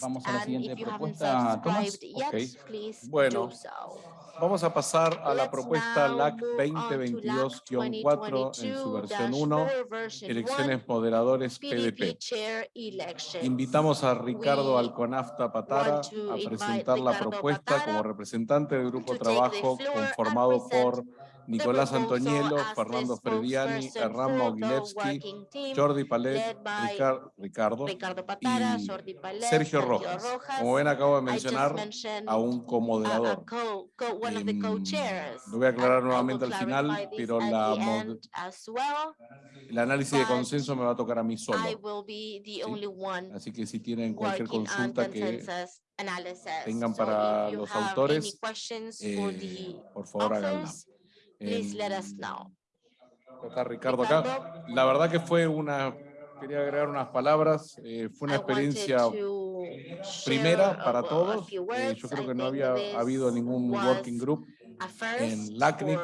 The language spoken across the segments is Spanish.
Vamos a la siguiente propuesta, Tomás. subscribed yet, Ok. please Bueno. Vamos a pasar a la propuesta LAC move on to LAC 2022-4 en su versión 1, 2022-4 version elecciones moderadores PDP. Invitamos a Ricardo Alconafta Patara a presentar la propuesta como representante del grupo trabajo conformado por Nicolás the Fernando Frediani, working team, Jordi Palet, led by Ricar- Ricardo Ricardo Patara, y Jordi Palet, Sergio Rojas. Como ven, acabo de mencionar a un comoderador. co- co- Em, lo voy a aclarar nuevamente al final, pero la end well. el análisis de consenso me va a tocar a mí solo. One Así que si tienen cualquier consulta que tengan So para you los autores, eh, por favor háganla. Please let us Em, know. Está Ricardo acá. La verdad que fue una, quería agregar unas palabras, eh, fue una experiencia primera para todos. Eh, yo creo que no había habido ningún working group en LACNIC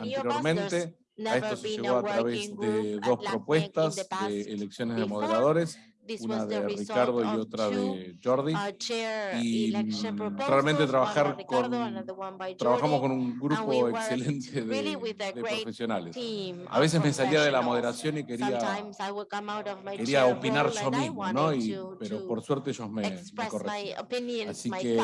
anteriormente. A esto se llegó a través de dos propuestas de elecciones de moderadores, una de Ricardo y otra de Jordi. uh, Y realmente trabajar con, trabajamos con un grupo excelente de, profesionales. A veces me salía de la moderación y quería, quería opinar yo mismo, ¿no? Y, pero por suerte ellos me, me corregían. Así que,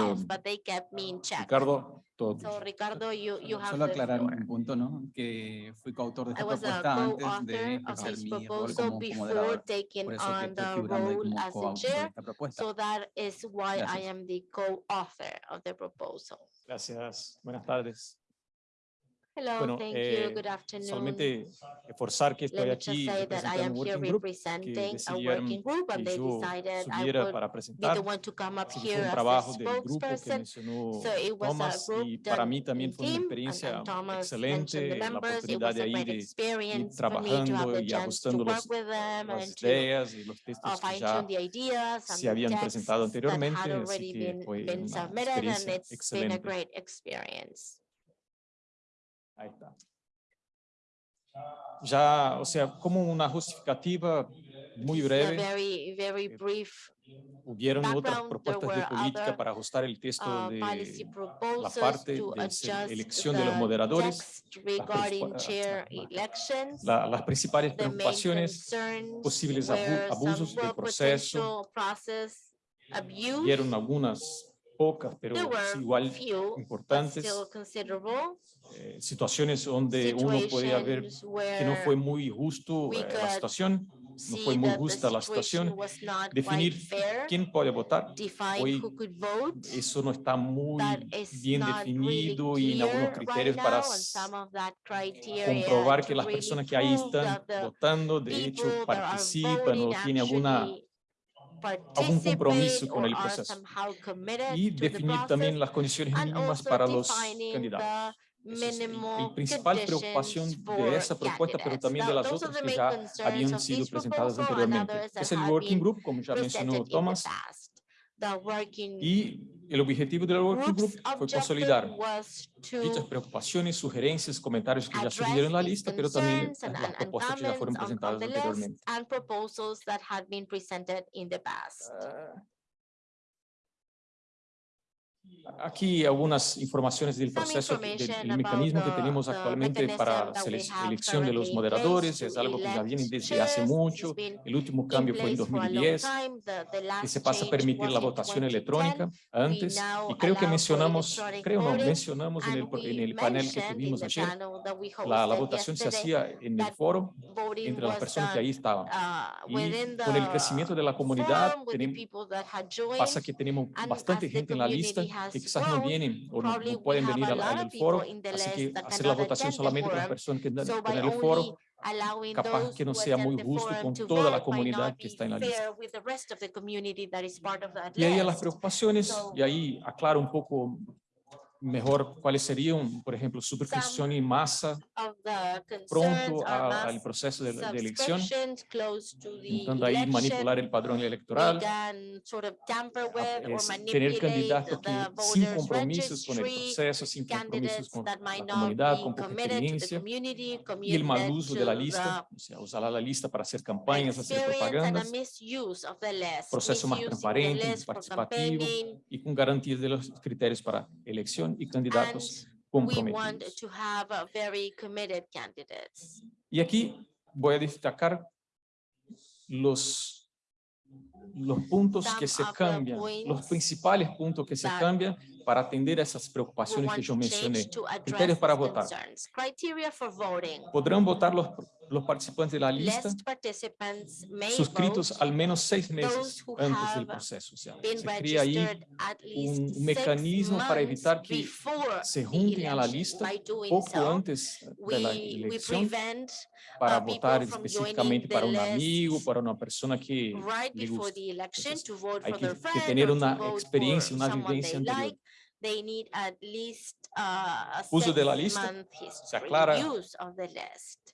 check. Ricardo, todo So. Ricardo, you, you have Solo the aclarar floor. un punto, ¿no? Que fui coautor de I esta was a propuesta antes de co-author of ejercer this mi rol proposal como, como before moderador. taking Por eso que on estoy the figurando ahí role como as a coautor de chair. esta propuesta. So that is why I Gracias. am the co-author of the proposal. Gracias, buenas tardes. Hello, Bueno, thank eh, you, good afternoon. Solamente reforzar que estoy aquí say that I representando am un here working group que representing a decidieron working group and que they yo subiera para presentar. un trabajo del grupo que mencionó So it was a Thomas y para mí también fue una experiencia excelente la oportunidad de ahí ir trabajando y ajustando los- las ideas y los uh, textos que ya se habían presentado anteriormente, had así already que been, fue una submitted and experiencia it's been a excelente. Ahí está. Ya, o sea, como una justificativa muy A breve, very, very eh, brief hubieron otras propuestas de política other, para ajustar el texto uh, de la parte de elección de los moderadores. text regarding principal- chair la- elections. La- las principales preocupaciones posibles abusos del proceso, potential process abuse. vieron algunas pocas, pero igual importantes, eh, situaciones donde uno podía ver que no fue muy justo eh, la situación, no fue muy justa la situación, definir quién puede votar. Hoy. Eso no está muy bien definido y en algunos criterios para comprobar que las personas que ahí están votando de hecho participan o tienen alguna algún compromiso con el proceso. y definir también las condiciones mínimas para los candidatos. minimal principal preocupación de esa propuesta, pero también de las otras que ya habían sido presentadas anteriormente. Es el Working Group, como ya mencionó Thomas, y el objetivo del Working Group fue consolidar dichas preocupaciones, sugerencias, comentarios que ya surgieron en la lista, pero también las propuestas que ya fueron presentadas the anteriormente. Aquí algunas informaciones del proceso, del information el mecanismo que tenemos actualmente para have elección de los moderadores, es algo que ya viene desde hace mucho. El último cambio fue en place for a long 2010, time. The- the que se pasa a permitir was la in votación 2010. electrónica antes. Y creo que mencionamos, creo no, mencionamos en el, en el panel que tuvimos ayer, la, la votación se hacía en el foro entre las personas que ahí estaban. uh, Y con el crecimiento de la comunidad, tenemos, pasa que tenemos bastante gente en la lista quizás no vienen o no, no pueden venir al, al foro, así que hacer la votación solamente con personas que están So en el foro, capaz que no sea muy justo con to toda la comunidad que está en la lista. Y ahí las preocupaciones, y ahí aclaro un poco mejor cuáles serían, por ejemplo, superposición y masa pronto a- al proceso de, de elección, intentando ahí manipular el padrón electoral, sort of or es tener candidatos que sin compromisos con el proceso, sin compromisos con la comunidad, con poca experiencia, y el mal uso de la lista, o sea, usar la lista para hacer campañas, hacer propagandas, proceso más transparente, participativo, y con garantías de los criterios para y candidatos We want comprometidos. to have a very committed candidates. Y aquí voy a destacar los, los puntos que se cambian, los principales puntos que se cambian para atender esas preocupaciones que yo mencioné. Criterios para votar. Podrán votar los, los participantes de la lista List participants may suscritos vote al menos seis meses those who antes del have proceso. O sea, been se crea ahí registered at least un six mecanismo para months evitar que before se the junten a la election. lista By doing poco so, antes de la we, we elección prevent para uh, people votar from específicamente joining the para un list amigo, para una persona que right le before gusta. the election Entonces, to vote hay for que- their que friend tener or to una vote experiencia, for una someone vivencia they anterior. like. They need at least uh, a Uso de la six lista. month history aclara use of the list.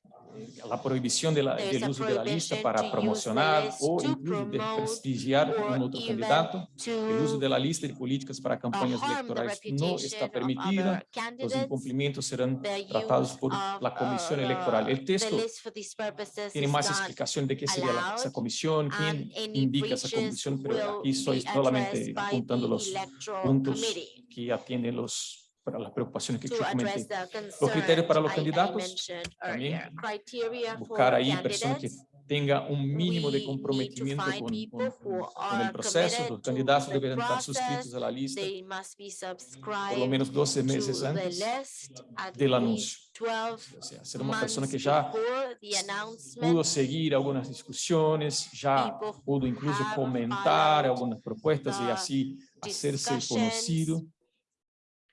La prohibición de la- del a uso de la lista para promocionar o incluso promote desprestigiar or un otro candidato. El uso de la lista de políticas para uh, campañas electorales no está permitida. Los incumplimientos serán tratados por la Comisión uh, Electoral. El texto tiene más explicación de qué sería la- esa comisión, quién indica esa comisión, pero aquí estoy solamente apuntando los puntos que atienden los, para las preocupaciones que yo comenté. the criterios para los candidatos, también Buscar ahí personas que tenga un mínimo de comprometimiento con, con- con el proceso. Los to candidatos deben estar suscritos a la lista por lo menos 12 to meses antes del anuncio. 12 O sea, ser una persona que ya pudo seguir algunas discusiones, ya pudo incluso comentar algunas propuestas y así hacerse conocido.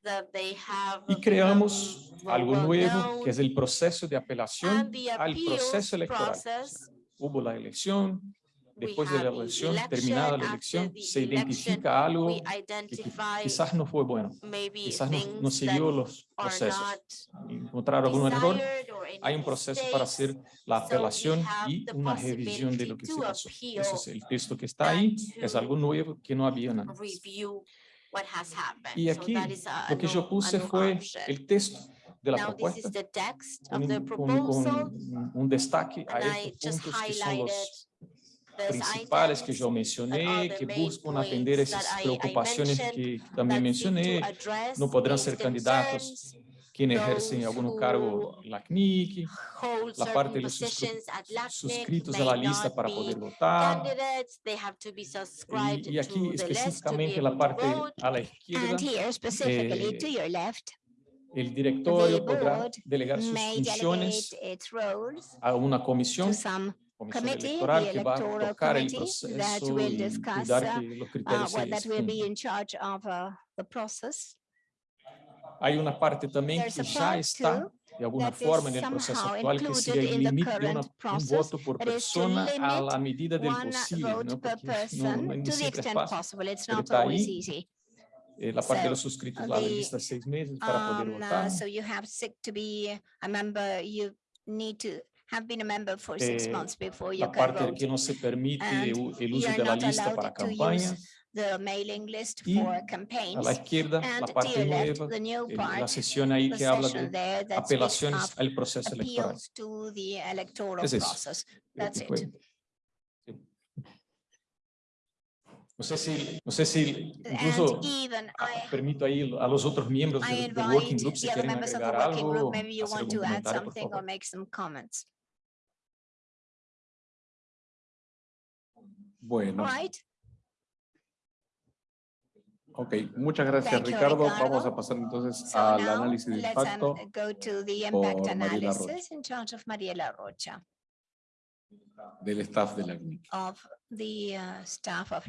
That they have Y creamos algo nuevo, que es el proceso de apelación al proceso electoral. process, Hubo la elección, después de la elección, election, terminada la elección, se election, identifica algo que quizás no fue bueno, quizás no, no siguió los procesos, not encontraron algún error, hay un proceso para hacer la apelación y the una revisión de lo que se pasó. Ese es el texto que está ahí, es algo nuevo que no había nada. E aqui, o que propuse foi o texto da proposta, um, um, um destaque a esses pontos que são os principais que eu mencionei, que buscam atender essas preocupações que também mencionei, não poderão ser candidatos concerns, quienes ejercen those algún cargo en la CNIC, hold la parte de certain los suscri- positions at LACNIC suscritos a may la lista not para be poder votar, candidates, they have to be subscribed y, y aquí to the list to be específicamente able la to parte vote. a la izquierda, And here specifically eh, to your left, el directorio the podrá board delegar sus may funciones delegate its roles a una comisión to some comisión committee, electoral the que va a electoral tocar el committee that proceso will y discuss, cuidar uh, que los uh, criterios well, se Hay una parte There's que já está de alguna is forma en el proceso somehow actual, que included sería el in the límite de una- un voto por persona a la medida del posible, vote ¿no? per Porque no, no, siempre es extent fácil. pero está ahí. Eh, la parte de So, los suscritos, la lista de seis meses para poder Um, uh, votar. So you have sick to be a member, you need to have been a member for six Eh, months before you La can parte vote. que no se permite And el uso de la not lista para use campañas. The mailing list Y for A campaigns. la izquierda, And la parte nueva, the new eh, la part, sesión ahí the que habla session de apelaciones al proceso electoral. to the electoral Es eso. process. That's it. fue-. No sé si, no sé si incluso I, permito ahí a los otros miembros del, del working group si quieren agregar algo, group, maybe you hacer want algún to add comentario, por something or favor. make some comments. Bueno, Right? Ok, muchas gracias Ricardo. Ricardo. Vamos a pasar entonces So al análisis de um, impacto. go to the por impact Mariela Rocha. analysis in charge of Mariela Rocha del staff de la CNIC. of the uh, staff of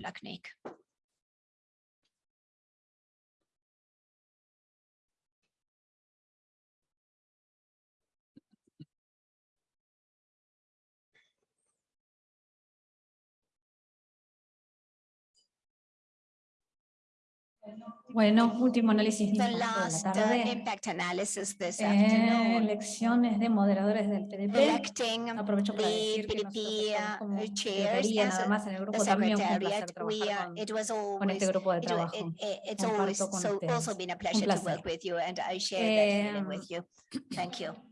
Bueno, último análisis de la tarde. Impact analysis this eh, afternoon. elecciones de moderadores del PDP. Aprovecho para decir que nosotros el grupo también un placer trabajar con, con este grupo de trabajo. Con eh,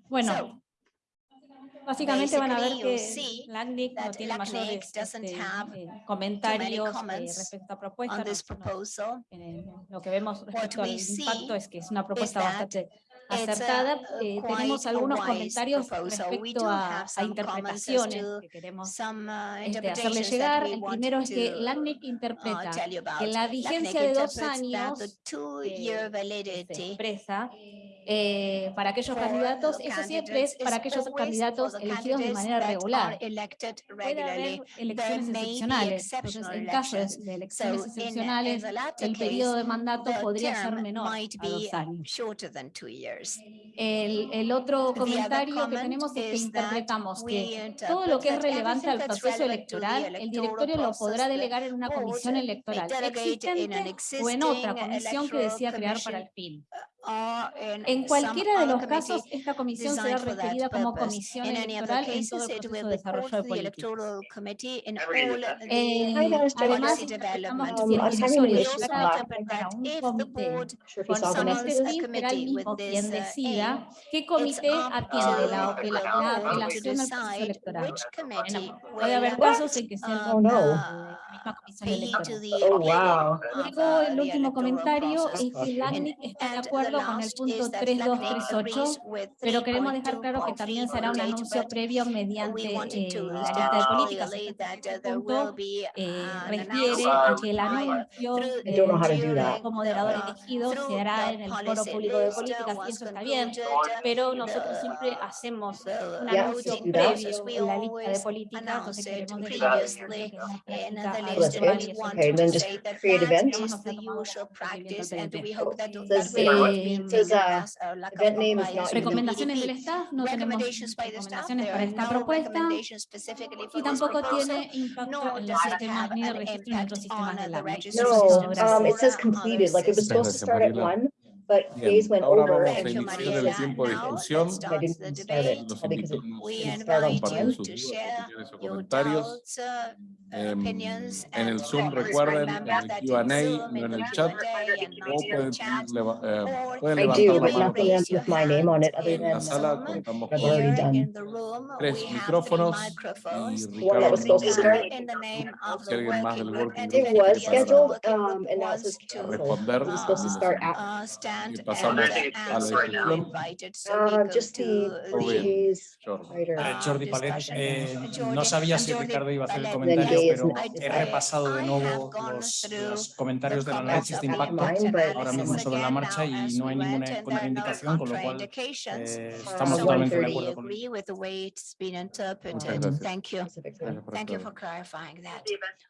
bueno, Básicamente van a ver que LACNIC no tiene mayores este, eh, comentarios eh, respecto a propuestas. No, eh, lo que vemos respecto al impacto es que es una propuesta bastante acertada. Eh, tenemos algunos comentarios respecto a, interpretaciones que queremos este, hacerle llegar. El primero es que LACNIC interpreta que la vigencia de dos años que eh, se expresa eh, para aquellos candidatos, eso siempre es para aquellos candidatos elegidos de manera regular. Puede haber elecciones excepcionales. En casos de elecciones excepcionales, el periodo de mandato podría ser menor a dos años. El, otro comentario que tenemos es que interpretamos que todo lo que es relevante al proceso electoral, el directorio lo podrá delegar en una comisión electoral existente o en otra comisión que decía crear para el fin. En cualquiera de los casos, esta comisión será referida como comisión electoral en todo el proceso de desarrollo político. Eh, además, será el mismo quien decida qué comité atiende la apelación al proceso electoral. Puede haber casos en que sea la misma comisión electoral. Oh, Luego, el último comentario es que LACNIC está de acuerdo acuerdo con el punto 3238, pero queremos dejar claro que también será un anuncio previo mediante eh, la lista de políticas. Este punto eh, refiere a que el anuncio eh, como moderador elegido se hará en el foro público de políticas y eso está bien, pero nosotros siempre hacemos un anuncio previo en la lista de políticas, entonces queremos dejar que es una lista anual y eso creative event. This is Recomendaciones del staff, no tenemos recomendaciones para esta propuesta y tampoco tiene impacto en los sistemas ni No, it says completed, like it was supposed to start at one. But Bien, days went ahora over vamos a and iniciar el tiempo de discusión. Los invito a compartir sus opiniones comentarios. Eh, en el Zoom, recuerden, en el Q&A, en el chat, o. Eh, en la sala tres micrófonos y Ricardo, si más del working group quiere responder, and, pasamos a la discusión. Jordi Palet, eh, no sabía si Ricardo iba a hacer el comentario, pero he repasado de nuevo los, comentarios del análisis de impacto. Ahora mismo sobre la marcha y no hay ninguna contraindicación, con lo cual eh, estamos totalmente de acuerdo con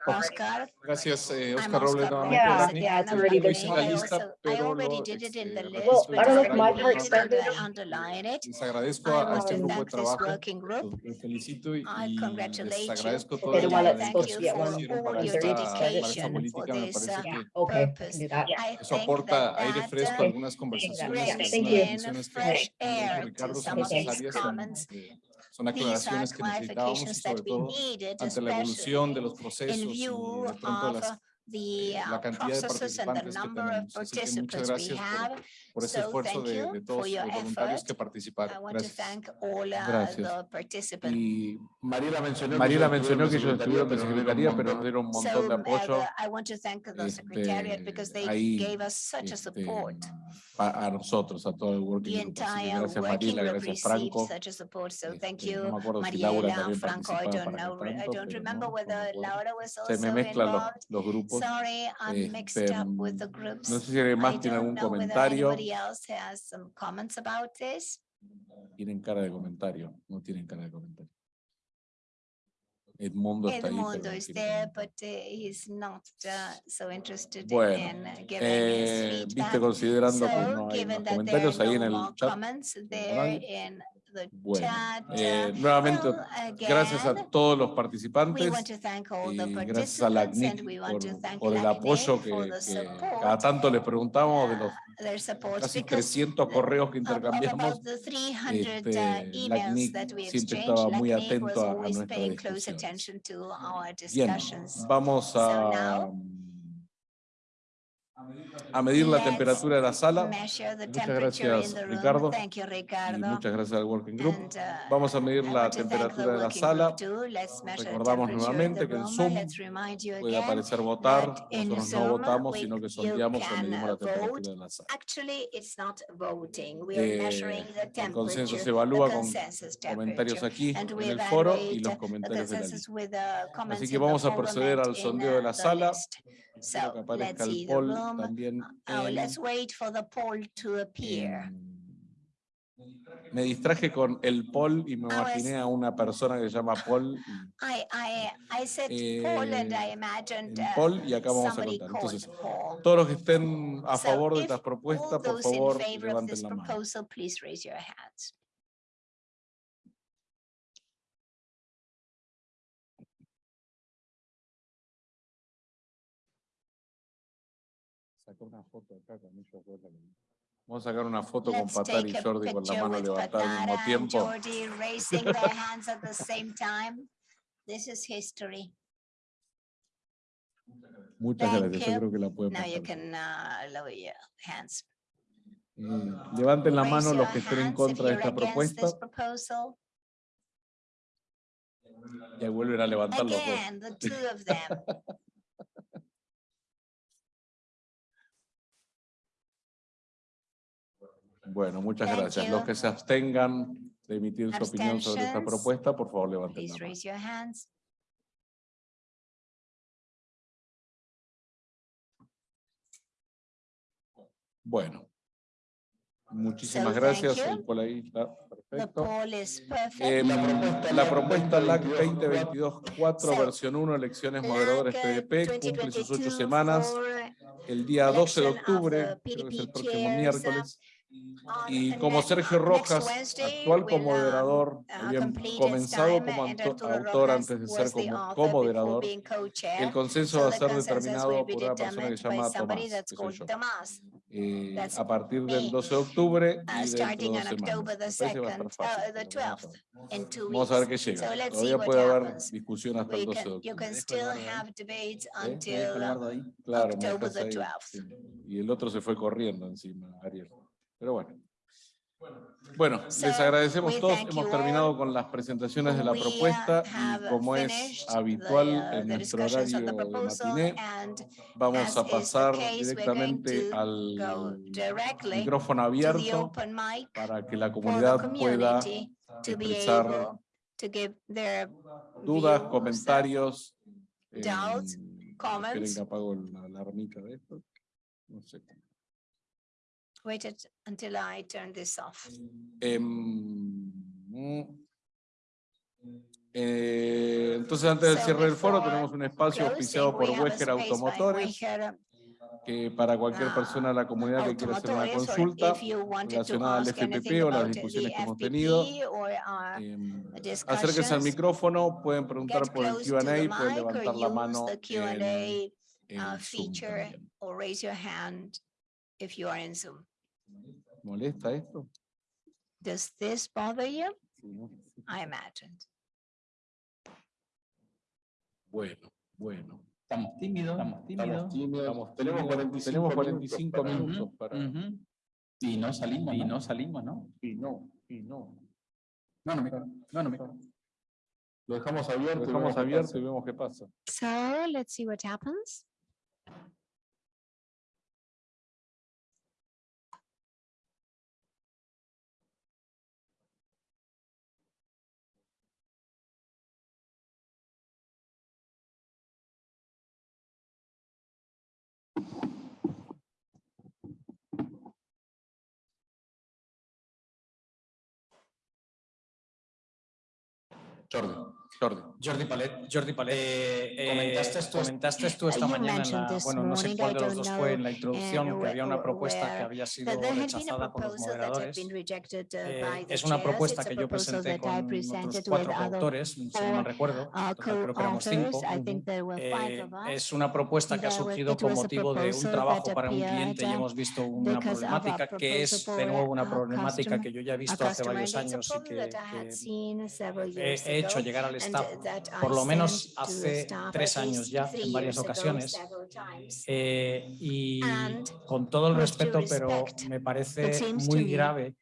Oscar. Gracias, eh, Oscar Robles. Yeah, yeah, it's already been. la lista, in the list I don't know, underline it. Agradezco este trabajo. Felicito y I congratulate les agradezco el que esta, que aire fresco algunas conversaciones, son aclaraciones que necesitábamos sobre todo ante la evolución de los procesos y de las the uh, processes and the number of participants we have por ese esfuerzo de, todos los voluntarios effort. que participaron. Gracias. All, uh, Gracias. Y Mariela mencionó, Mariela mencionó que ellos estuvieron en secretaría, pero nos dieron un montón de apoyo. Este, ahí, este, a, nosotros, a gracias Mariela, gracias Franco. Support, so este, thank you, Mariela, Franco, Se me mezclan los, grupos. Sorry, I'm mixed up with the mm, groups. No sé si alguien más tiene algún comentario anybody else has some comments about this. Tienen cara de comentario, no tienen cara de comentario. Edmundo ahí. Edmundo no is there, but uh, he's not uh, so interested in- Bueno, in uh, giving Eh, his viste, feedback. considerando que So, no hay that there comentarios ahí are en no el more chat. comments no there in Bueno, eh, uh, nuevamente, gracias a todos los participantes y gracias a la CNIC por, por el apoyo que, que cada tanto les preguntamos de los their support casi because 300 correos que intercambiamos. about the 300 uh, este, LACNIC that we siempre estaba muy atento a- a to our Bien, vamos a, a medir la temperatura de la sala Measure the Muchas gracias, Ricardo, room. Thank you, y Ricardo. muchas gracias al Working Group. Uh, Vamos a medir la temperatura de la working sala. Recordamos nuevamente que en. Zoom Let's remind you Puede aparecer votar, nosotros no votamos, sino que sondeamos o medimos uh, la temperatura de la sala. Actually, it's not voting. We are Eh, el consenso se evalúa con comentarios aquí en el foro y los comentarios de la lista. comments que vamos a proceder al sondeo de uh, la the sala. Espero que aparezca el poll también Oh, let's wait for the poll to appear. Me distraje con el poll y me Ah, imaginé a una persona que se llama Paul. I, I, I said Paul and I Eh, imagined uh, Paul y acá vamos a contar. Entonces, Paul. todos los que estén a So favor de if estas propuestas, por favor, levanten la mano. Una foto acá con ellos dos, la- Vamos a sacar una foto con Patar y Jordi con la mano levantada al mismo tiempo. Jordi raising their hands at the same time. This is history. Muchas Thank gracias, yo you. creo que la pueden Now you can uh, lower your hands. Eh, Levanten la Raise mano los que estén en contra de esta propuesta. Y vuelven a levantar los dos. Bueno, muchas Thank gracias. Los you. que se abstengan de emitir su opinión sobre esta propuesta, por favor levanten Please la mano. raise your hands. Bueno. Muchísimas So, gracias. El poll ahí está perfecto. poll Em, la propuesta LAC 2022-4, So, versión 1, elecciones moderadores LAC, PDP, cumple sus ocho 2022 semanas. El día 12 de octubre, creo que es el próximo miércoles. On Y como Sergio Rojas, actual will, co-moderador, uh, había complete its comenzado como autor Rojas antes de ser como co-chair. El consenso So va a ser consensus will determinado be por una persona que determined se by llama Tomás. Eh, a partir del me. 12 de octubre Uh, y dentro de starting dos on semanas. October the Me parece que va a estar 2nd, fácil, uh, vamos a 12th, ver. qué llega. Todavía puede haber discusión hasta el We 12 de octubre. ¿Eh? Claro, me October dejas the ahí, 12th. sí. Y el otro se fue corriendo encima, Ariel. Pero bueno. Bueno, les So, agradecemos todos. thank Hemos you terminado all. con las presentaciones de la We, propuesta y como es habitual the, uh, en nuestro horario de matiné, and vamos a pasar directamente al micrófono abierto para que la comunidad pueda expresar dudas, views, comentarios. eh, comments. que apago la alarmita de esto. No sé. Wait it until I turn this off. Mm, eh, entonces, antes del So cierre del foro, tenemos un espacio auspiciado por Weger Automotores, que para cualquier ah, persona de la comunidad que quiera hacer una consulta relacionada al FPP o las discusiones the que hemos tenido, em, acérquense al micrófono, pueden preguntar por el Q&A pueden levantar la mano en, en uh, Zoom feature también. or raise your hand if you are in Zoom. ¿Molesta esto? Does this bother you? ¿no? I imagined. Bueno, bueno. Estamos tímidos, estamos tímidos. Estamos- tenemos 45, tenemos 45 minutos para... Ujú. Y no salimos. Y no salimos, ¿no? Y no, y no. No, no me. No, no me. Lo dejamos abierto, lo dejamos abierto y vemos qué pasa. So let's see what happens. Jordi. PDP I Jordi. Jordi Palet. Jordi Palet. Eh, eh, comentaste, tú, comentaste tú esta mañana, bueno, no sé cuál de los dos fue en la introducción, que había una propuesta que había sido rechazada por los moderadores. Eh, es una propuesta que yo presenté con cuatro autores, si no recuerdo, creo que éramos cinco. Es una propuesta que ha surgido con motivo de un trabajo para un cliente y hemos visto una problemática que es, de nuevo, una problemática que yo ya he visto hace varios años y que, que he hecho llegar al por lo menos hace tres años ya, en varias ocasiones, eh, y con todo el respeto, pero me parece muy grave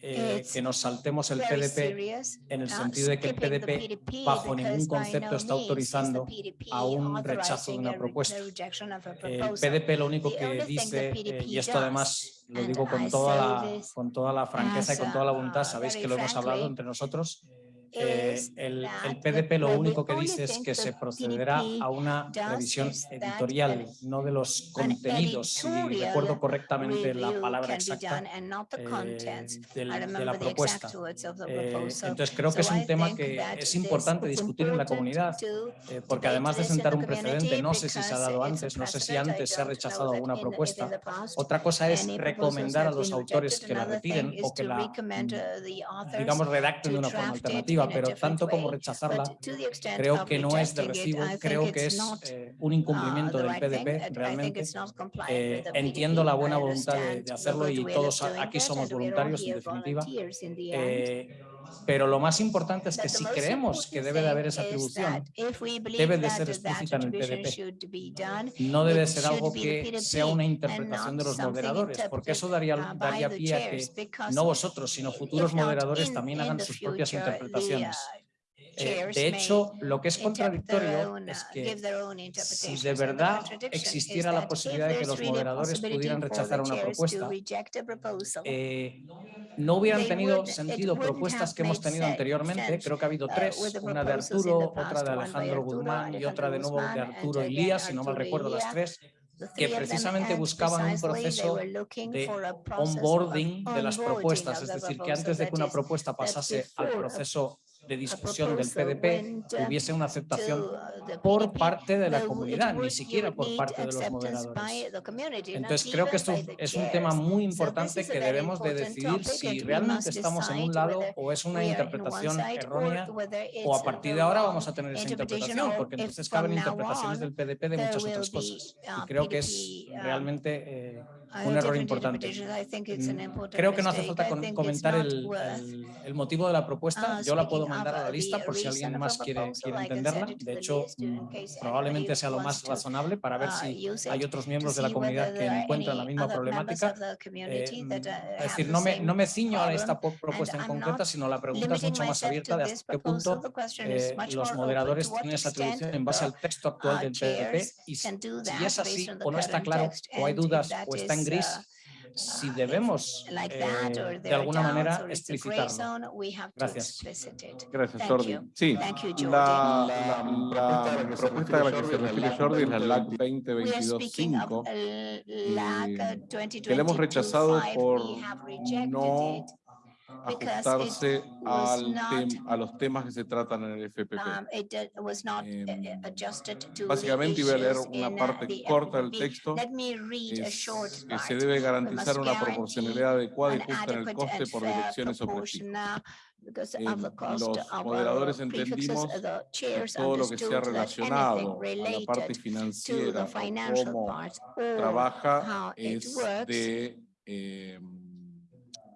eh, que nos saltemos el PDP en el sentido de que el PDP bajo ningún concepto está autorizando a un rechazo de una propuesta. Eh, el PDP lo único que dice, eh, y esto además lo digo con toda, la, con toda la franqueza y con toda la voluntad, sabéis que lo hemos hablado entre nosotros, el, el, PDP lo único que dice es que se procederá a una revisión editorial, no de los contenidos, si recuerdo correctamente la palabra exacta eh, de, la propuesta. Eh, entonces creo que es un tema que es importante discutir en la comunidad, eh, porque además de sentar un precedente, no sé si se ha dado antes, no sé si antes se ha rechazado alguna propuesta. Otra cosa es recomendar a los autores que la retiren o que la, mm, digamos, redacten de una forma alternativa pero tanto como rechazarla, creo que no es de recibo, creo que es eh, un incumplimiento del PDP realmente. Eh, entiendo la buena voluntad de, hacerlo y todos aquí somos voluntarios en definitiva. Pero lo más importante es que si creemos que debe de haber esa atribución, debe de ser explícita en el PDP. No debe ser algo que sea una interpretación de los moderadores, porque eso daría, daría pie a que no vosotros, sino futuros moderadores también hagan sus propias interpretaciones. Eh, de hecho, lo que es contradictorio es que si de verdad existiera la posibilidad de que los moderadores pudieran rechazar una propuesta, eh, no hubieran tenido sentido propuestas que hemos tenido anteriormente. Creo que ha habido tres, una de Arturo, otra de Alejandro Guzmán y otra de nuevo de Arturo Ilías, si no mal recuerdo las tres que precisamente buscaban un proceso de onboarding de las propuestas, es decir, que antes de que una propuesta pasase al proceso de discusión del PDP hubiese una aceptación por parte de la comunidad, ni siquiera por parte de los moderadores. Entonces creo que esto es un tema muy importante que debemos de decidir si realmente estamos en un lado o es una interpretación errónea o a partir de ahora vamos a tener esa interpretación, porque entonces caben interpretaciones del PDP de muchas otras cosas. Y creo que es realmente... Eh, un error importante. Mm, creo que no hace falta comentar el, motivo de la propuesta. Yo la puedo mandar a la lista por si alguien más quiere, entenderla. De hecho, mm, probablemente sea lo más razonable para ver si hay otros miembros de la comunidad que encuentran la misma problemática. Eh, es decir, no me, no me ciño a esta propuesta en concreto sino la pregunta es mucho más abierta de hasta qué punto eh, los moderadores tienen esa atribución en base al texto actual del PDP y si es así o no está claro o hay dudas o están tan gris, si debemos eh, de alguna manera explicitarlo. Gracias. Gracias, Jordi. Sí, la, la, la, propuesta a la eh, que se refiere Jordi es la LAC 2022-5, que la hemos rechazado por no ajustarse al tem, a los temas que se tratan en el FPP. Eh, em, básicamente, voy a leer una parte corta del texto. Es, que se debe garantizar una proporcionalidad adecuada y justa en el coste por direcciones o. Eh, em, los moderadores entendimos que todo lo que sea relacionado a la parte financiera, o cómo trabaja, es de... Eh,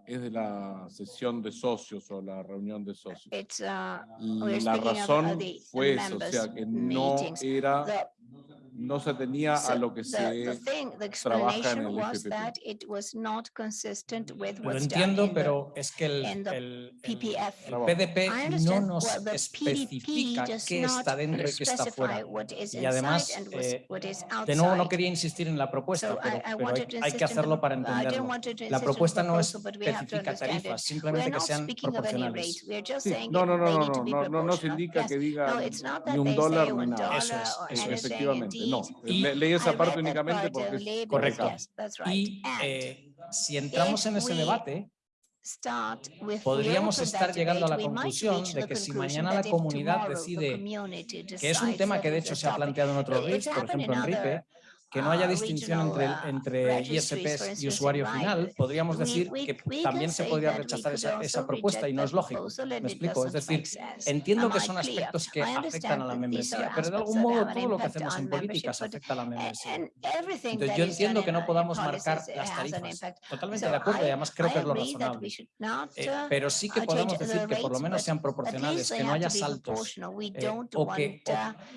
es de la sesión de socios o la reunión de socios. It's, uh, la razón fue eso, o sea, que no era no se tenía a lo que se trabaja en el FPP. Lo entiendo, pero es que el, el, PDP no nos especifica qué está dentro y qué está fuera. Y además, eh, de nuevo no quería insistir en la propuesta, pero, hay, que hacerlo para entenderlo. La propuesta no especifica tarifas, simplemente que sean proporcionales. Sí, no, no, no, no, no, no, no, no, se indica que diga ni un dólar ni nada. Eso es, eso, efectivamente. No. Leí esa parte únicamente porque es correcta. Y eh, si entramos en ese debate, podríamos estar llegando a la conclusión de que si mañana la comunidad decide, que es un tema que de hecho se ha planteado en otros RIFs, por ejemplo en RIPE, que no haya distinción entre, entre ISPs y usuario final, podríamos decir que también se podría rechazar esa, esa propuesta y no es lógico. Me explico, es decir, entiendo que son aspectos que afectan a la membresía, pero de algún modo todo lo que hacemos en políticas afecta a la membresía. Entonces, yo entiendo que no podamos marcar las tarifas, totalmente de acuerdo, y además creo que es lo razonable, eh, pero sí que podemos decir que por lo menos sean proporcionales, que no haya saltos, eh, o, que,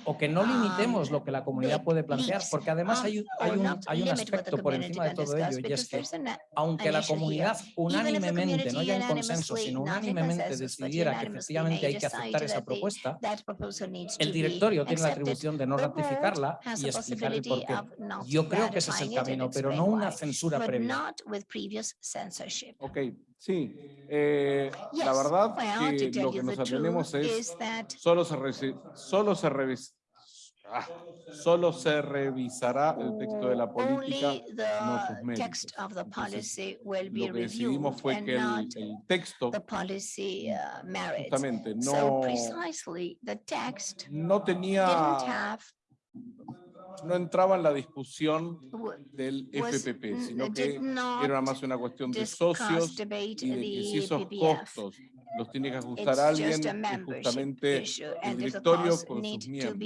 o, o que no limitemos lo que la comunidad puede plantear, porque además hay un, hay un, hay un aspecto por encima de todo ello y es que, aunque la comunidad unánimemente, no ya en consenso, sino unánimemente decidiera que efectivamente hay que aceptar esa propuesta, el directorio tiene la atribución de no ratificarla y explicar el porqué. Yo creo que ese es el camino, pero no una censura previa. Ok, sí. Eh, la verdad que lo que nos aprendemos es solo se, solo se revisa Ah, solo se revisará el texto de la política, no sus. Entonces, lo que decidimos fue que el, el texto, justamente, no, no tenía no entraba en la discusión del FPP, sino que era más una cuestión de socios y de que si esos costos los tiene que ajustar alguien y justamente el directorio con sus miembros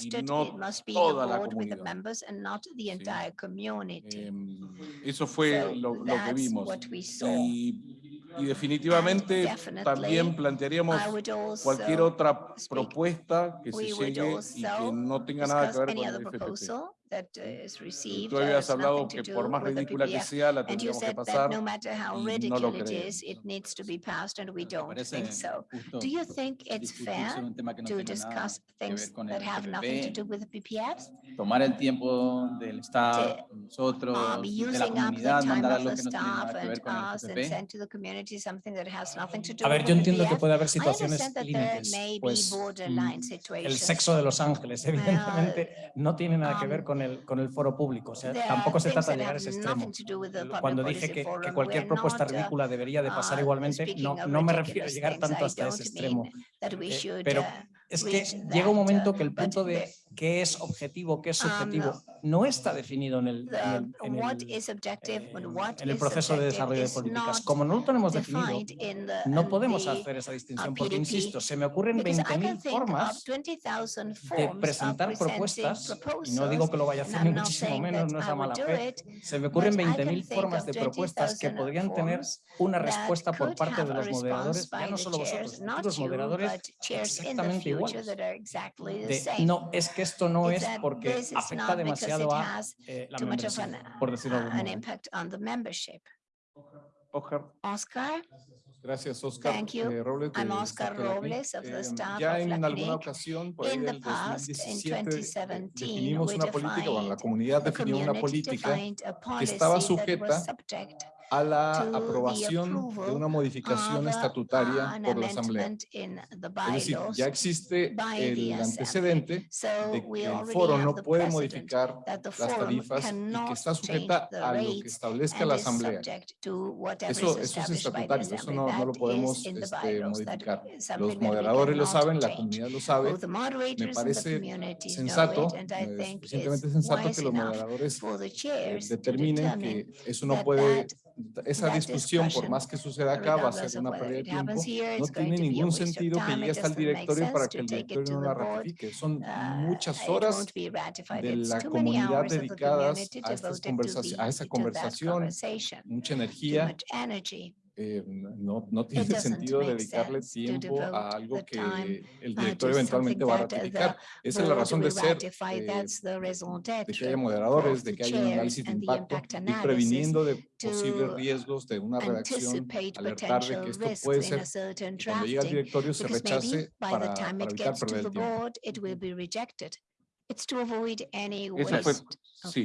y no toda la comunidad. Sí. Eh, eso fue lo, lo que vimos. Y, y definitivamente también plantearíamos cualquier otra propuesta que se llegue y que no tenga nada que ver con el FPP that eh, is received. Tú habías hablado que por más ridícula que sea, la tendríamos que pasar. No matter how ridiculous it is, it needs to be passed, and we don't think so. Do you think it's fair to discuss things that have nothing to do with the PPFs? Tomar el tiempo del staff, nosotros, uh, de la comunidad, mandar algo que no tiene nada que ver con el PPP. A ver, yo entiendo que puede haber situaciones límites, pues el sexo de los ángeles evidentemente no tiene nada que ver con el, foro público, o sea, tampoco se trata de llegar a ese extremo. Cuando dije que, cualquier propuesta ridícula debería de pasar igualmente, no, me refiero a llegar tanto hasta ese extremo. Eh, pero es que llega un momento que el punto de, qué es objetivo, qué es subjetivo, no está definido en el, en el, eh, proceso de desarrollo de políticas. Como no lo tenemos definido, no podemos hacer esa distinción porque, insisto, se me ocurren 20.000 formas de presentar propuestas, y no digo que lo vaya a hacer ni muchísimo menos, no es la mala fe, se me ocurren 20.000 formas de propuestas que podrían tener una respuesta por parte de los moderadores, ya no solo vosotros, los moderadores exactamente igual. De, no, es que que esto no es porque afecta demasiado a eh, la membresía, por decirlo de uh, algún modo. Oscar. Oscar. Gracias, Oscar. Thank you. Eh, Robles, I'm Oscar Robles of the em, staff eh, ya of en LACNIC. alguna ocasión, por ahí in del 2017, 2017, eh, definimos una política, bueno, la comunidad definió una política que estaba sujeta a la aprobación de una modificación estatutaria por la Asamblea. Es decir, ya existe el antecedente de que el foro no puede modificar las tarifas y que está sujeta a lo que establezca la Asamblea. Eso, eso es estatutario, eso no, no lo podemos este, modificar. Los moderadores lo saben, la comunidad lo sabe. Me parece sensato, suficientemente sensato que los moderadores eh, determinen que eso no puede esa discusión, por más que suceda acá, va a ser una pérdida de tiempo. No tiene ningún sentido que llegue hasta el directorio para que el directorio no la ratifique. Son muchas horas de la comunidad dedicadas a esa conversación, mucha energía, eh, no, no, tiene sentido dedicarle tiempo a algo que el director eventualmente va a ratificar. Esa es la razón de ser eh, de que haya moderadores, de que haya un análisis de impacto, y previniendo de posibles riesgos de una redacción, alertar de que esto puede ser, que cuando llega al directorio se rechace para, para evitar perder el tiempo. Eso fue, sí.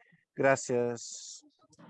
Graças.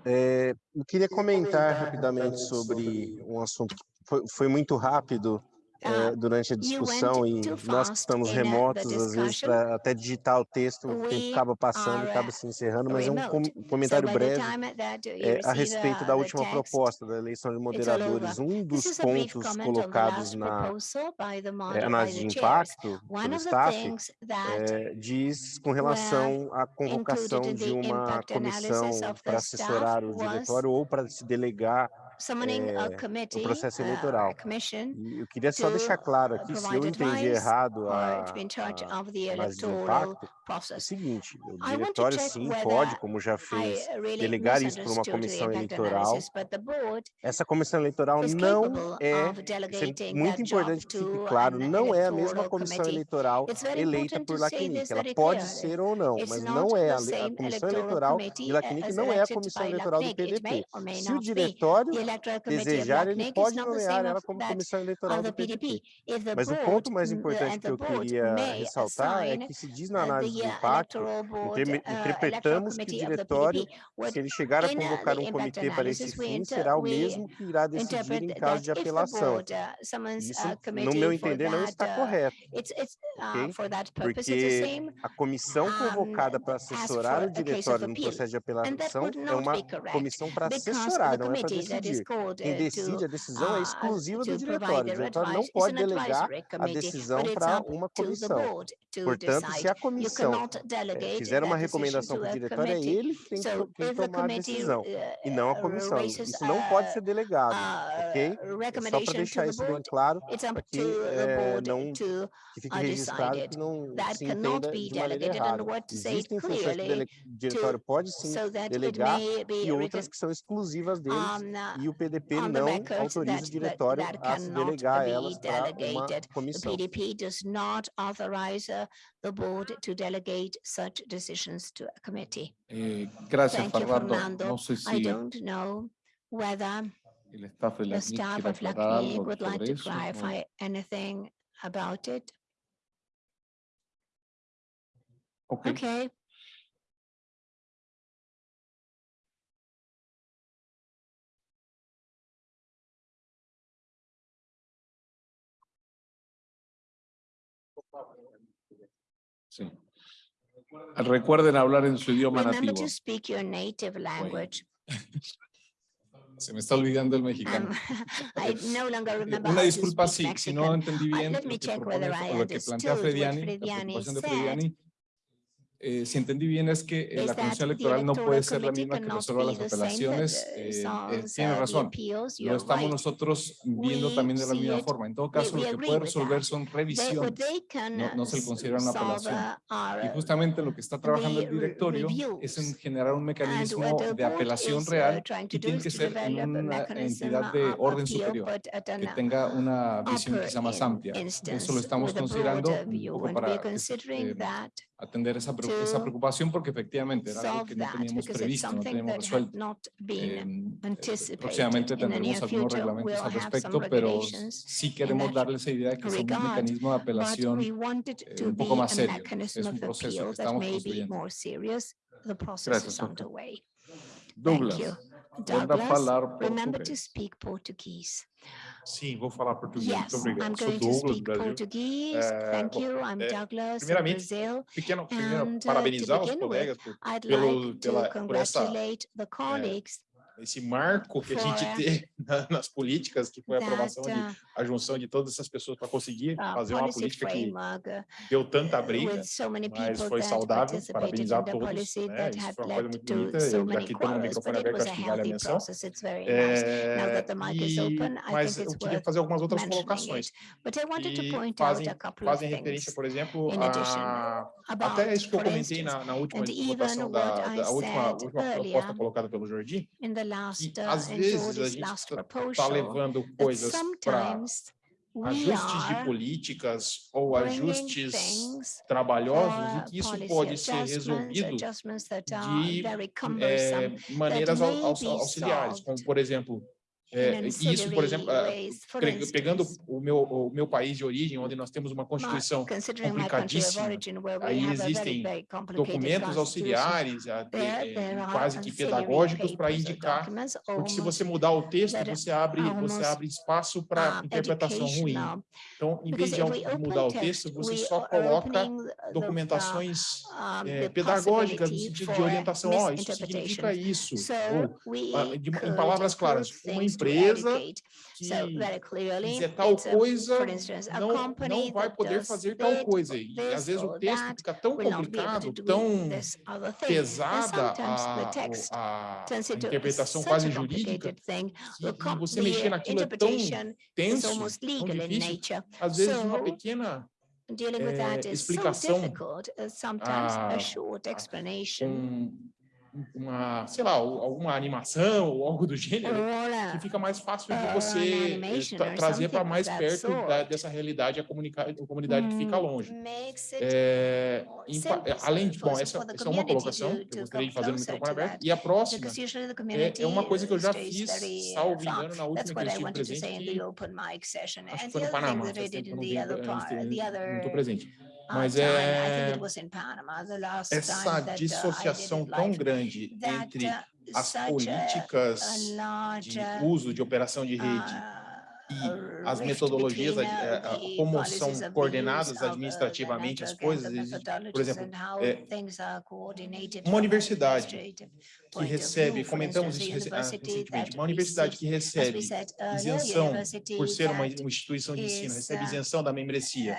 É, eu queria comentar rapidamente sobre um assunto foi, foi muito rápido é, durante a discussão e too nós que fast estamos in, uh, the remotos, às vezes, discussion. para até digitar o texto, o We tempo acaba passando e are, acaba uh, se encerrando, mas é um com- remote. comentário So by the breve time that you é, a receive, respeito uh, da the última text, proposta da eleição de all moderadores. Um This dos is a brief pontos comment on the colocados last na proposal by the é, moder- by análise the de chairs. impacto One pelo of the staff, things that é, diz com relação à convocação included in de the uma impact analysis comissão of the para staff assessorar o was diretório ou para se delegar summoning a é, committee, o processo uh, eleitoral. a commission, E eu queria só to, deixar claro uh, aqui, se eu provide entendi advice errado or a, to be in charge a of the análise de electoral impacto, é o process. seguinte, o I want to diretório check sim whether pode, como já I fez, really delegar isso para uma misunderstood the comissão impact eleitoral. analysis, but the board Essa comissão eleitoral is não capable é, of isso é delegating muito that job importante que fique to claro, an não é a mesma electoral comissão committee. eleitoral It's very eleita important por to say LACNIC. this Ela very pode clearly. ser ou não, It's mas not não é the a, le- a same comissão electoral eleitoral committee de LACNIC as não é a elected comissão by eleitoral do LACNIC. It may PDT. or may Se o not be. diretório The electoral committee of desejar, ele LACNIC is pode not the nomear same ela of como that comissão eleitoral of do the PDP. PDT. If the Mas o board, ponto mais mm, importante and que the eu board queria may ressaltar é assign que se diz na uh, análise de the uh, impacto, electoral board, interme- uh, electoral interpretamos que o committee of the diretório, PDP would se ele chegar a in, uh, convocar the um impact comitê para esse analysis, we fim, inter- será o we mesmo que irá decidir interpret em caso de that if the apelação. board uh, summons Isso, a no committee meu for entender, não that, está uh, correto, it's, it's, uh, ok? for that purpose, it's the Porque same, a comissão um, convocada para ask assessorar for o a case of diretório no appeal. processo de And that apelação would é not uma be correct, comissão para because assessorar, the não é para committee that is decidir. Called Quem uh, decide to a decisão é uh, exclusiva to do provide diretório. O their diretório não advice is pode an delegar advisory a committee, decisão but it's para up uma to the comissão. board to Portanto, se decide. a You comissão cannot eh, delegate fizer uma that decision recomendação to para o a diretório, é committee. ele que tem que, So to- tem que if the tomar a committee decisão, uh, e não a uh, comissão. raises Isso não pode a- ser delegado, a ok? É só para recommendation to deixar the isso bem board, claro, it's up para que to the eh, board não to que fique uh, registrado decided. que não That se cannot entenda be de maneira delegated and errada. what to say it Existem funções que o clearly dele- diretório pode sim so that it delegar may be e written outras que são exclusivas deles um, uh, e o PDP on the não record autoriza that- o diretório that a se delegar elas para uma delegated. The. PDP does not authorize uh, the board to delegate such decisions to a committee. Eh, gracias, Thank you, Fernando. Fernando. No sé I don't know whether el staff de the staff of aclarar LACNIC would like to eso. ¿no? clarify anything about it. Ok. Okay, Sí. Recuerden hablar en su idioma remember nativo. to speak your native language. Se me está olvidando el Um, mexicano. I no longer remember Una disculpa si, si no entendí Uh, bien lo que, propone- lo plantea Frediani, la Frediani preocupación de said. Frediani. Eh, si entendí bien es que eh, la comisión electoral no puede ser la misma que resuelva las apelaciones. eh, eh, solves, tiene razón. Lo estamos nosotros viendo también de la misma forma. En todo caso, lo que puede resolver son revisiones. no- no se le considera una apelación. Y justamente lo que está trabajando el directorio es en generar un mecanismo de apelación uh, real y tiene que ser en una entidad de orden superior que tenga una visión quizá más amplia. Eso lo estamos considerando un poco para eh, atender esa, pre- esa to preocupación porque efectivamente era algo que no that teníamos previsto, no teníamos resuelto. eh, próximamente tendremos algunos reglamentos al respecto, pero sí queremos that darle esa idea de que es un mecanismo de But apelación eh, to un poco más a serio. mechanism Es un of proceso que appeal that estamos may be construyendo. more serious. The process Gracias, is doctor. underway. Douglas, Douglas, remember to speak Portuguese. Sim, vou falar português. Yes, Muito obrigado. I'm Sou Douglas, Brasil. Eh, Thank you. I'm eh, Douglas, primeiramente, Brazil. Pequeno, primeiro, And, uh, parabenizar os with, colegas por, pelo, like pela, por essa, congratulate the colleagues esse marco que a gente for tem na- nas políticas, que foi a that aprovação de uh, a junção de todas essas pessoas para conseguir uh, fazer uma policy política que framework uh, deu tanta briga, with so many mas people foi that saudável. participated Parabenizar in the todos. policy Né? that Isso had foi uma coisa led muito to bonita. so Eu many aqui estou no quarrels, microfone but it aberto, was a acho que vale a healthy menção. process. It's very nice. Now É, that the mic is e- open, I mas think eu it's queria worth fazer algumas outras mentioning colocações it. But I wanted to que point fazem, out a couple of fazem referência, things por exemplo, in addition a about, até isso que eu for comentei instance, na, na última and even votação da, what I da última, said última earlier proposta colocada pelo Jordi, in the last, que uh, às in vezes a Jordi's gente last está proposal, levando that coisas para sometimes we ajustes de are políticas ou bringing ajustes things trabalhosos e for que isso policy pode ser adjustments, resolvido adjustments that are de very eh, cumbersome. maneiras au- may au- be auxiliares, como solved por exemplo, É, in e isso, por exemplo, ancillary ah, ways. For Pre- pegando instance, o meu, o meu país de origem, onde nós temos uma my- Constituição considering my country of complicadíssima, origin, where we aí have a very, existem very complicated documentos constitution, auxiliares, até, there- eh, there are quase que ancillary pedagógicos para papers or indicar, documents porque se almost você mudar o texto, that você abre, você almost, abre espaço para uh, interpretação ruim. educational. Então, em vez Because de, if al- we de open mudar o text, texto, você we só are coloca opening the- the, uh, documentações um, eh, the pedagógicas no possibility sentido for de orientação. Ó, isso significa misinterpretation. isso. So Ou, we ah, de- em could palavras claras, put uma things to empresa educate. que So very clearly, fizer tal it's a- coisa for instance, a não, company não vai that poder does fazer tal this coisa. E this às vezes o or texto that fica tão will not be able complicado, to do tão this other thing. And pesada sometimes the a, text o- a, turns a into interpretação such quase a jurídica complicated thing. que The com- você the mexer naquilo é tão interpretation is tenso, almost tão legal in difícil. nature. Às vezes uma So, pequena Dealing with eh, that is so explicação, difficult, uh, sometimes ah, a short explanation um, uma, sei lá, al- alguma animação ou algo do or gênero, que a fica mais fácil de or você an eh, animation tra- or trazer para something mais of that perto da- sort. dessa realidade a, comunica- a comunidade que fica longe. makes it É, em pa- simple além de, for- bom, for essa, the essa é uma community colocação to- que to eu gostaria de come fazer no closer microfone to aberto, that. e a próxima because usually the é, community é uma coisa que eu já stays fiz, very, uh, salvo far. engano, na That's última que what eu I estive wanted to say presente, in que the open mic session. acho que And foi the no other thing Panamá, that I faz did tempo que in eu não the venho, other eh, part, the não other estou presente. Mas é essa dissociação tão grande entre as políticas de uso de operação de rede e as metodologias, eh, como são coordenadas administrativamente as coisas, por exemplo, é, uma ah, universidade que recebe, comentamos isso recentemente, uma universidade que recebe isenção por ser uma instituição de ensino, recebe isenção da membresia,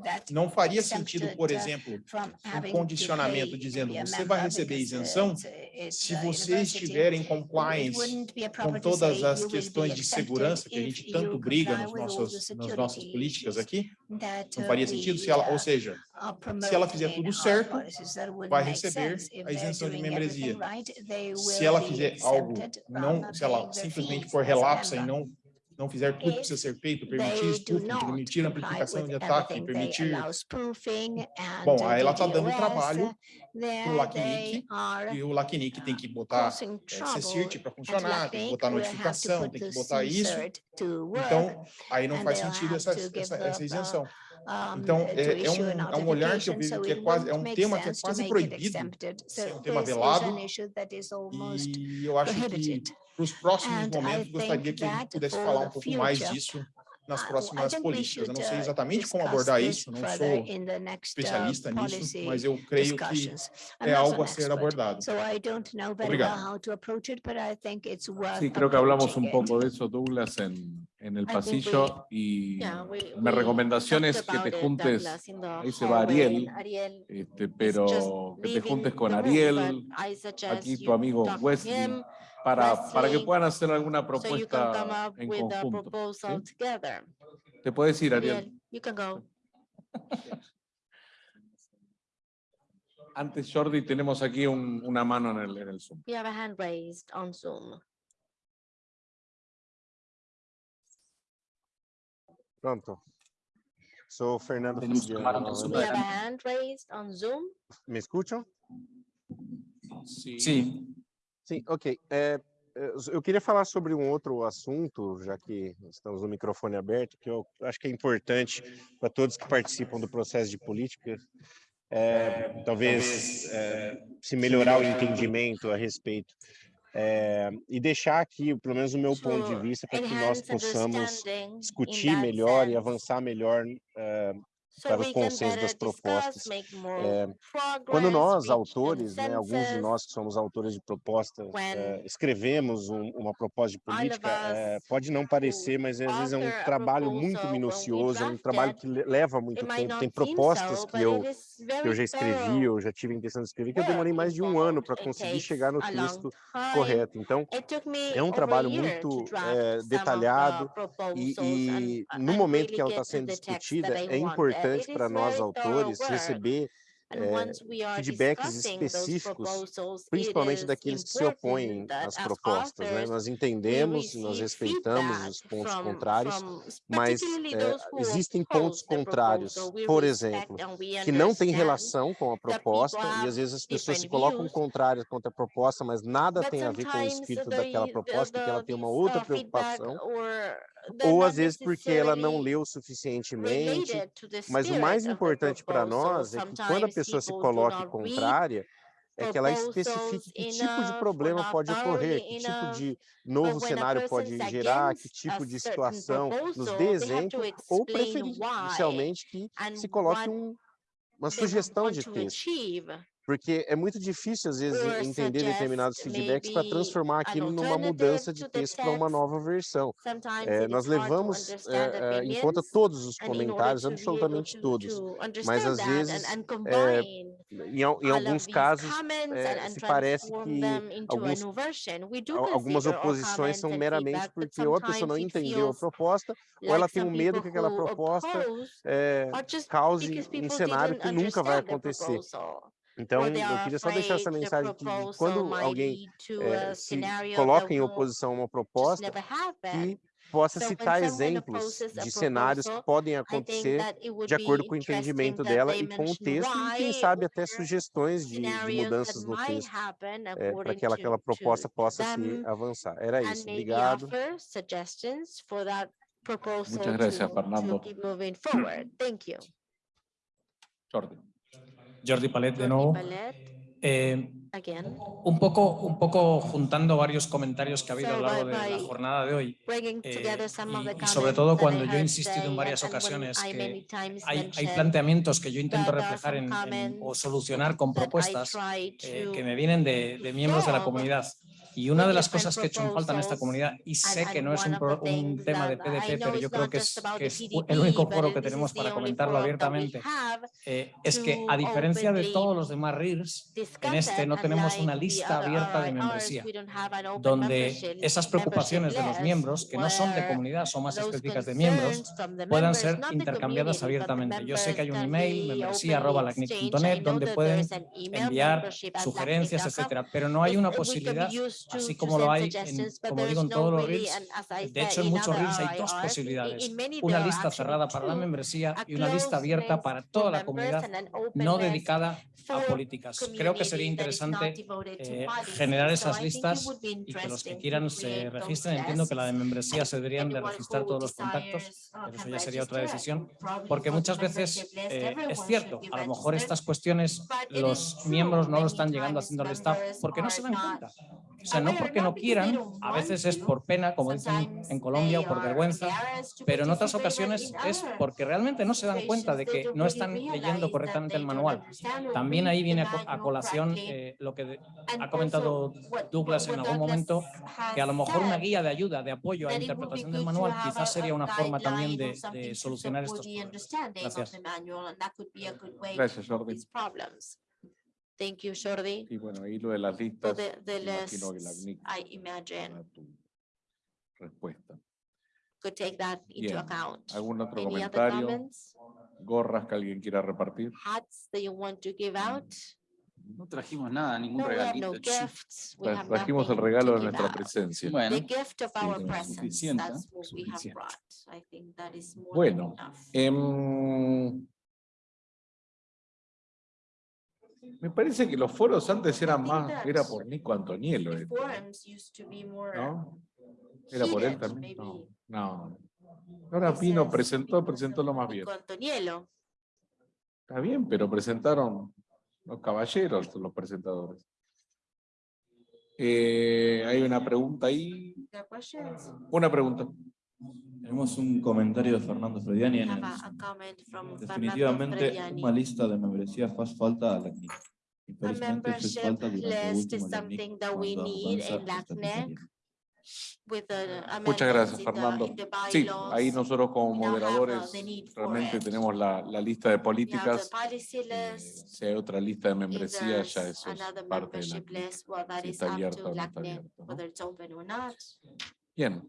uh, that Não faria sentido, por exempted, uh, exemplo, from um having condicionamento to pay dizendo to be a você vai member receber because, uh, isenção it's, uh, it's se a você university estiver em It compliance wouldn't be a com proper to todas say as you will be questões de accepted segurança que a if gente you tanto briga comply nos with all the nossos, nas nossas security políticas issues aqui, that, não uh, faria sentido se we, ela, ou uh, seja, are se ela fizer promoting tudo in our certo, policies. That wouldn't vai make receber sense. If a they're isenção de doing membresia. everything right, they Se will ela be fizer algo, accepted não, from se ela paying their simplesmente fees for as a relapsa e member. não não fizer tudo que precisa ser feito, permitir They do spoofing, not permitir comply amplificação with de ataque, everything. They permitir allow spoofing and, Bom, uh, aí ela tá dando DDoS. trabalho There pro LACNIC, they are e o LACNIC tem que botar causing é, trouble CSIRT para and funcionar, tem que LACNIC botar will have to notificação, put tem que the botar isso. CSIRT to work. Então, aí não and faz they'll sentido have essa, to give essa, up, essa uh, isenção. um, Então, to é, é issue um, an é um olhar que eu authentication, vejo so que é it quase, é wouldn't um make tema que é sense to quase make it proibido, exempted. So é um tema this is velado, an issue that is almost e eu acho que prohibited. para os próximos momentos gostaria que a gente that pudesse falar um pouco mais disso nas Uh, próximas políticas. Eu não sei exatamente como abordar isso, não sou in the next, uh, especialista nisso, mas eu creio que é algo a ser abordado. So I don't know very Obrigado. well how to approach it, but I think it's worth Sí, creo que hablamos un it. poco de eso, Douglas, en, en el pasillo y mi recomendación es que te juntes, ahí se va Ariel, este, pero que te juntes con Ariel, aquí tu amigo Wesley, him, para, para que puedan hacer alguna So you can come propuesta up en conjunto. ¿sí? together. Te puedes ir, Ariel. You can go. Antes, Jordi, tenemos aquí un- una mano en el, en el Zoom. We have a hand raised on Zoom. Pronto. Sou Fernando Tenemos Fugiano cámara no We novamente. have a hand raised on Zoom. Me? Sí. Sí, Sim, ok. É, é, eu queria falar sobre um outro assunto, já que estamos no microfone aberto, que eu acho que é importante para todos que participam do processo de política. É, talvez é, se melhorar o entendimento a respeito. É, e deixar aqui, pelo menos o meu ponto de vista, para que nós possamos discutir melhor e avançar melhor So para o we can consenso better das discuss, propostas. make more É, progress, Quando nós, reach autores, né, alguns de consensus. nós que somos autores de proposta, When eh, escrevemos um- uma proposta de all of política, eh, us pode não parecer, mas às vezes é author um a trabalho proposal, muito when we minucioso, é um trabalho que le- leva muito It might tempo. not Tem seem propostas so, que but eu, it is que eu very já escrevi, thorough eu já tive a intenção de escrever, que eu work demorei mais de um ano involved. para It conseguir takes chegar no a long texto time. correto. Então, It took me é importante para nós autores receber é, feedbacks específicos, principalmente daqueles que se opõem às propostas. Né? Nós entendemos, nós respeitamos os pontos contrários, mas é, existem pontos contrários, por exemplo, que não têm relação com a proposta, e às vezes as pessoas se colocam contrárias contra a proposta, mas nada tem a ver com o espírito daquela proposta, porque ela tem uma outra preocupação, ou às vezes porque ela não leu suficientemente. Mas o mais importante para nós é que quando a pessoa se coloca contrária, é que ela especifique que tipo de problema pode ocorrer, que tipo de novo cenário pode gerar, que tipo de situação, nos dê exemplo, ou preferencialmente que se coloque um, uma sugestão de texto. Porque é muito difícil, às vezes, entender determinados feedbacks para transformar aquilo numa mudança de texto para uma nova versão. É, nós levamos é, em conta todos os comentários, absolutamente todos, mas às vezes, é, em, em, alguns casos, se parece que alguns, algumas oposições são meramente porque ou a pessoa não entendeu a proposta, ou ela tem um medo que aquela proposta cause um cenário que nunca vai acontecer. Então, eu queria só deixar essa mensagem que quando alguém é, se coloca em oposição a uma proposta, que possa citar exemplos de cenários que podem acontecer de acordo com o entendimento dela e com o texto, e quem sabe até sugestões de, de mudanças no texto, é, eh, para que aquela proposta possa se avançar. Era isso, obrigado. Muito obrigado, Fernando. Jordi. Jordi Palet de nuevo. Eh, un, poco, un poco juntando varios comentarios que ha habido a lo largo de la jornada de hoy eh, y, sobre todo cuando yo he insistido en varias ocasiones que hay, hay planteamientos que yo intento reflejar en, o solucionar con propuestas eh, que me vienen de miembros de la comunidad. Y una de las cosas que he hecho en falta en esta comunidad, y sé que no es un, tema de PDP, pero yo creo que es, el único foro que tenemos para comentarlo abiertamente, eh, es que a diferencia de todos los demás RIRs, en este no tenemos una lista abierta de membresía, donde esas preocupaciones de los miembros, que no son de comunidad, son más específicas de miembros, puedan ser intercambiadas abiertamente. Yo sé que hay un email, membresía.lacnic.net, donde pueden enviar sugerencias, etcétera, pero no hay una posibilidad así como lo hay, en, como digo, en todos los reels. Eh, de hecho, en muchos reels hay dos posibilidades. Una lista cerrada para la membresía y una lista abierta para toda la comunidad no dedicada a políticas. Creo que sería interesante eh, generar esas listas y que los que quieran se registren. Entiendo que la de membresía se deberían de registrar todos los contactos, pero eso ya sería otra decisión, porque muchas veces eh, es cierto, a lo mejor estas cuestiones los miembros no lo están llegando haciendo el staff porque no se dan cuenta. O sea, no porque no quieran, a veces es por pena, como dicen en Colombia, o por vergüenza, pero en otras ocasiones es porque realmente no se dan cuenta de que no están leyendo correctamente el manual. También ahí viene a colación eh, lo que ha comentado Douglas en algún momento, que a lo mejor una guía de ayuda, de apoyo a la interpretación del manual quizás sería una forma también de, de solucionar estos problemas. Gracias. Gracias, Jordi. Thank you, Jordi. Y bueno, ahí lo de las listas, I imagine. Could take that into account. ¿Algún otro Any comentario? Gorras que alguien quiera repartir. Hats that you want to give mm. out. No trajimos nada, ningún regalito. Gifts. Trajimos el regalo de nuestra presencia. Bueno, The gift of our presence. I think that is more bueno, em, Me parece que los foros antes eran más, era por Nico Antoniello. Esto, eh. ¿no? Era por él también. No, no. Ahora Pino presentó, presentó lo más bien. Antoniello. Está bien, pero presentaron los caballeros, los presentadores. Eh, hay una pregunta ahí. Una pregunta. Tenemos un comentario de Fernando Frediani. En el, eh, definitivamente una lista de membresías hace falta a la CNIC. A membership list is something that we need in LACNIC. Muchas gracias, Fernando. Sí, ahí nosotros como moderadores realmente tenemos la, la lista de políticas. Eh, si hay otra lista de membresías, ya eso es parte de la, si está abierta o no está abierta. ¿no? Bien,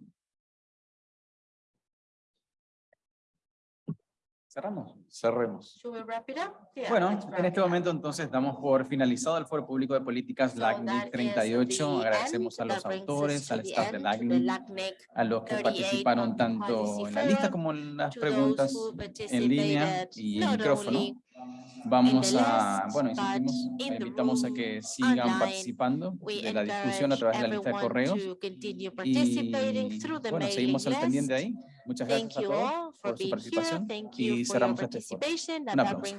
up? Yeah, Bueno, en este momento entonces damos por finalizado el Foro Público de Políticas So LACNIC that is 38. the Agradecemos a los autores, to al staff de LACNIC, a los que 38 participaron on tanto en la lista como en las preguntas en línea y en not micrófono. Vamos a, bueno, insistimos, in the invitamos a que sigan participando de la discusión a través de la lista de correos. Y bueno, seguimos al pendiente ahí. Muchas Thank gracias a you todos por su participación y cerramos este foro. Un aplauso.